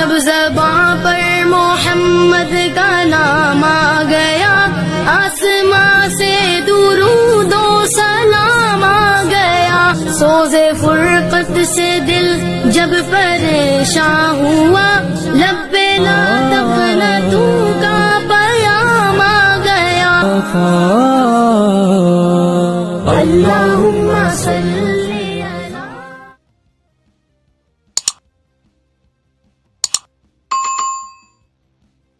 جب زباں پر محمد کا نام آ گیا آسماں سے درود و سلام آ گیا۔ سوز فرقت سے دل جب پریشان ہوا لب لا تقنطو کا پیام آ گیا۔ اللہم